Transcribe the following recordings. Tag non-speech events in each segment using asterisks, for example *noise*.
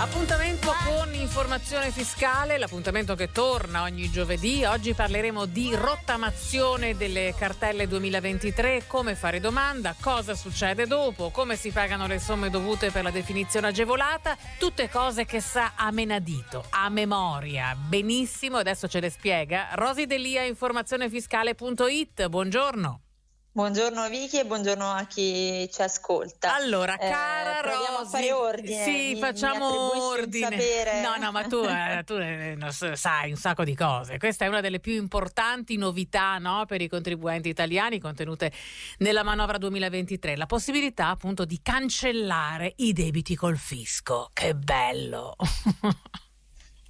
Appuntamento con informazione fiscale, l'appuntamento che torna ogni giovedì. Oggi parleremo di rottamazione delle cartelle 2023, come fare domanda, cosa succede dopo, come si pagano le somme dovute per la definizione agevolata, tutte cose che sa a menadito, a memoria. Benissimo, adesso ce le spiega Rosi Delia, informazionefiscale.it. Buongiorno. Buongiorno Vicky e buongiorno a chi ci ascolta. Allora, eh, cara eh, Rosy, a fare ordine. Sì, mi, facciamo mi ordine. No, no, ma tu, *laughs* eh, tu eh, sai un sacco di cose. Questa è una delle più importanti novità no, per i contribuenti italiani contenute nella manovra 2023, la possibilità appunto di cancellare i debiti col fisco. Che bello! *laughs*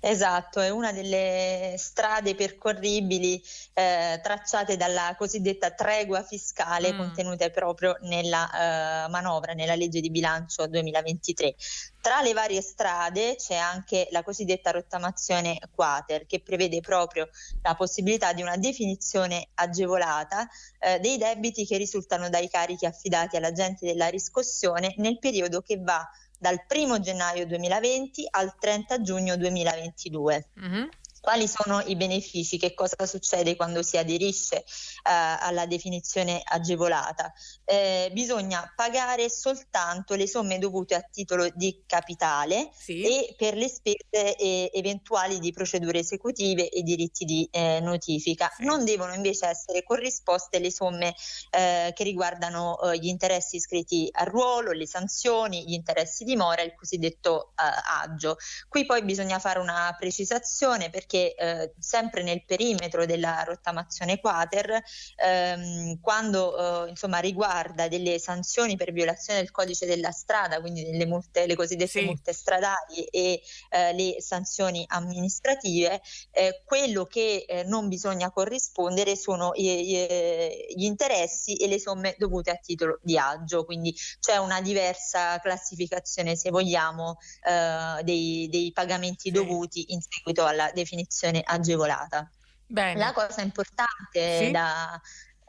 Esatto, è una delle strade percorribili eh, tracciate dalla cosiddetta tregua fiscale mm. contenute proprio nella eh, manovra, nella legge di bilancio 2023. Tra le varie strade c'è anche la cosiddetta rottamazione quater che prevede proprio la possibilità di una definizione agevolata eh, dei debiti che risultano dai carichi affidati all'agente della riscossione nel periodo che va dal 1 gennaio 2020 al 30 giugno 2022. Mm-hmm. Quali sono i benefici? Che cosa succede quando si aderisce eh, alla definizione agevolata? Eh, bisogna pagare soltanto le somme dovute a titolo di capitale sì. e per le spese eh, eventuali di procedure esecutive e diritti di eh, notifica. Sì. Non devono invece essere corrisposte le somme eh, che riguardano eh, gli interessi iscritti al ruolo, le sanzioni, gli interessi di mora, il cosiddetto agio. Qui poi bisogna fare una precisazione perché perché eh, sempre nel perimetro della rottamazione quater, ehm, quando eh, insomma, riguarda delle sanzioni per violazione del codice della strada, quindi le, multe, le cosiddette sì. multe stradali e eh, le sanzioni amministrative, eh, quello che eh, non bisogna corrispondere sono i, gli interessi e le somme dovute a titolo di agio, quindi c'è una diversa classificazione, se vogliamo, eh, dei, dei pagamenti sì. dovuti in seguito alla definizione definizione agevolata. Bene. La cosa importante sì. da,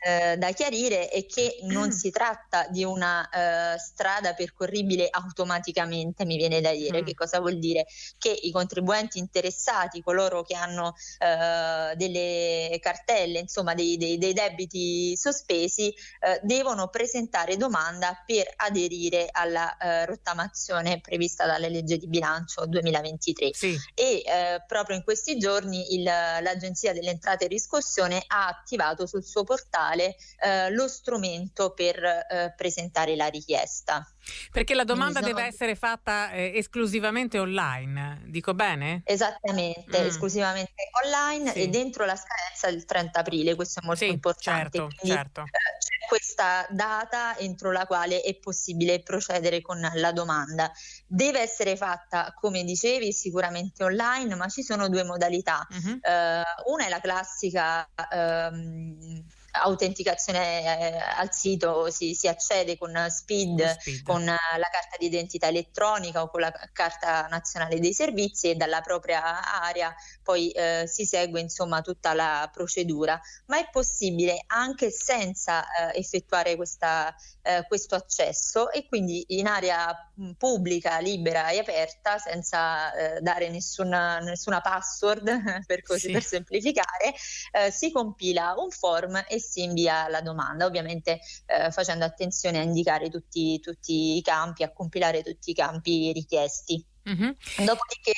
eh, da chiarire è che non si tratta di una eh, strada percorribile automaticamente, mi viene da dire. Mm. Che cosa vuol dire? Che i contribuenti interessati, coloro che hanno eh, delle cartelle, insomma dei, dei, dei debiti sospesi, eh, devono presentare domanda per aderire alla eh, rottamazione prevista dalla legge di bilancio 2023. Sì. E proprio in questi giorni il, l'Agenzia delle Entrate e Riscossione ha attivato sul suo portale digitale eh, lo strumento per eh, presentare la richiesta. Perché la domanda sono... deve essere fatta eh, esclusivamente online, dico bene? Esattamente, mm. esclusivamente online sì. e dentro la scadenza del 30 aprile, questo è molto sì, importante. Certo, Quindi, certo. Eh, c'è questa data entro la quale è possibile procedere con la domanda. Deve essere fatta, come dicevi, sicuramente online, ma ci sono due modalità. Mm-hmm. Uh, una è la classica... Um, autenticazione eh, al sito si, si, accede con SPID, SPID, con la carta di identità elettronica o con la carta nazionale dei servizi e dalla propria area poi eh, si segue insomma tutta la procedura, ma è possibile anche senza eh, effettuare questa, eh, questo accesso e quindi in area mh, pubblica, libera e aperta senza eh, dare nessuna, nessuna password *laughs* per, così, sì. per semplificare, eh, si compila un form e si invia la domanda, ovviamente eh, facendo attenzione a indicare tutti, tutti, i campi, a compilare tutti i campi richiesti. Mm-hmm. Dopodiché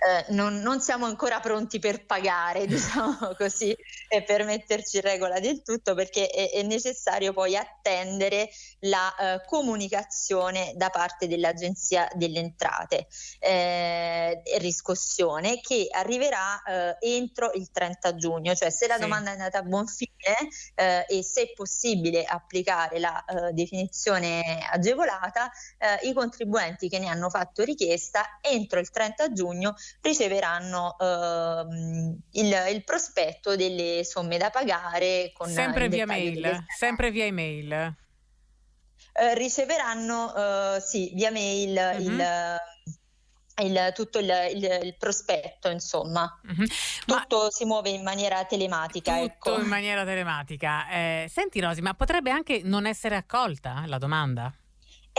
eh, non, non, siamo ancora pronti per pagare, *laughs* diciamo così, e per metterci in regola del tutto, perché è, è necessario poi attendere la eh, comunicazione da parte dell'Agenzia delle Entrate eh, e riscossione che arriverà eh, entro il 30 giugno, cioè se la sì. domanda è andata a buon fine eh, e se è possibile applicare la definizione agevolata, i contribuenti che ne hanno fatto richiesta entro il 30 giugno riceveranno ehm, il, il, prospetto delle somme da pagare con sempre via mail, sempre via email. Eh, riceveranno eh, sì, via mail uh-huh. il il, tutto il, il, il, prospetto, insomma. Mm-hmm. Tutto ma si muove in maniera telematica. Tutto ecco. in maniera telematica. Eh, senti Rosi, ma potrebbe anche non essere accolta la domanda?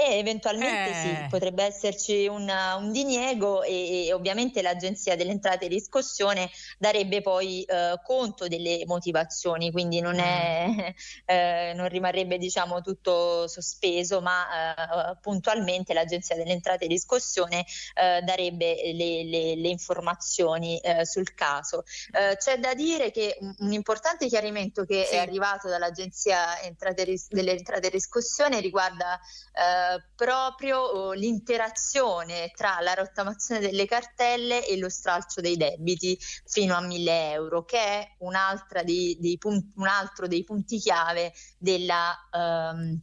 E eventualmente eh. sì, potrebbe esserci un, un diniego e, e, ovviamente l'Agenzia delle Entrate e Riscossione darebbe poi eh, conto delle motivazioni, quindi non, è, mm. *laughs* eh, non rimarrebbe diciamo tutto sospeso, ma eh, puntualmente l'Agenzia delle Entrate e Riscossione eh, darebbe le, le, le informazioni eh, sul caso. c'è da dire che un, un importante chiarimento che sì. è arrivato dall'Agenzia Entrate, delle Entrate e Riscossione riguarda proprio l'interazione tra la rottamazione delle cartelle e lo stralcio dei debiti fino a 1000 euro, che è dei, dei punti, un altro dei punti chiave della... Um,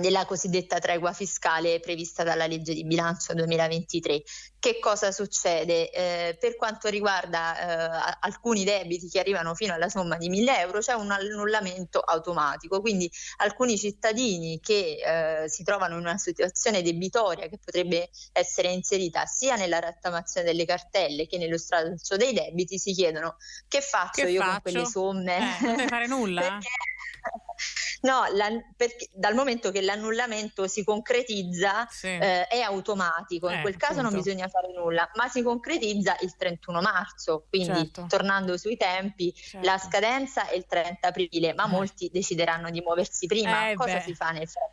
della cosiddetta tregua fiscale prevista dalla legge di bilancio 2023. Che cosa succede? Eh, per quanto riguarda eh, alcuni debiti che arrivano fino alla somma di 1000 euro c'è un annullamento automatico, quindi alcuni cittadini che eh, si trovano in una situazione debitoria che potrebbe essere inserita sia nella rattamazione delle cartelle che nello stralcio dei debiti si chiedono che faccio che io faccio? con quelle somme? Eh, non devi fare nulla? *laughs* Perché No, la, perché, dal momento che l'annullamento si concretizza sì. eh, è automatico, in eh, quel caso appunto. non bisogna fare nulla, ma si concretizza il 31 marzo, quindi certo. tornando sui tempi, certo. la scadenza è il 30 aprile, ma eh. molti decideranno di muoversi prima. Eh, Cosa beh. si fa nel frattempo?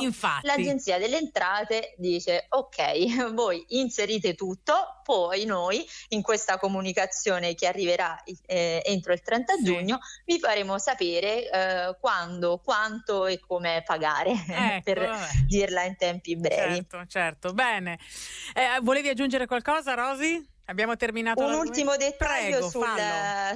Infatti. L'Agenzia delle Entrate dice ok, *laughs* voi inserite tutto, poi noi in questa comunicazione che arriverà eh, entro il 30 sì. giugno vi faremo sapere eh, quando quanto e come pagare, *laughs* ecco, per vabbè. dirla in tempi brevi. Certo, certo. Bene. Eh, volevi aggiungere qualcosa, Rosi? Abbiamo terminato. Un ultimo dettaglio Prego, sul,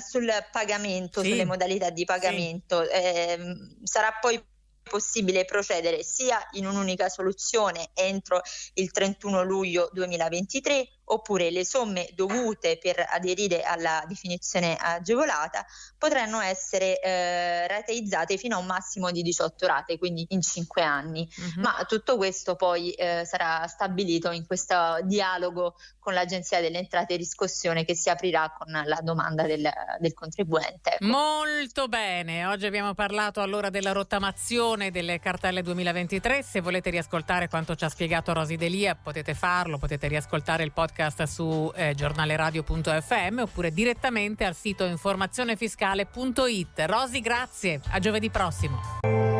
sul, pagamento, sì. sulle modalità di pagamento. Sì. Eh, sarà poi possibile procedere sia in un'unica soluzione entro il 31 luglio 2023 oppure le somme dovute per aderire alla definizione agevolata potranno essere eh, rateizzate fino a un massimo di 18 rate, quindi in 5 anni. Uh-huh. Ma tutto questo poi eh, sarà stabilito in questo dialogo con l'Agenzia delle Entrate e Riscossione che si aprirà con la domanda del, del contribuente. Ecco. Molto bene, oggi abbiamo parlato allora della rottamazione delle cartelle 2023. Se volete riascoltare quanto ci ha spiegato Rosi Delia potete farlo, potete riascoltare il podcast podcast su eh, giornaleradio.fm oppure direttamente al sito informazionefiscale.it. Rosi, grazie, a giovedì prossimo.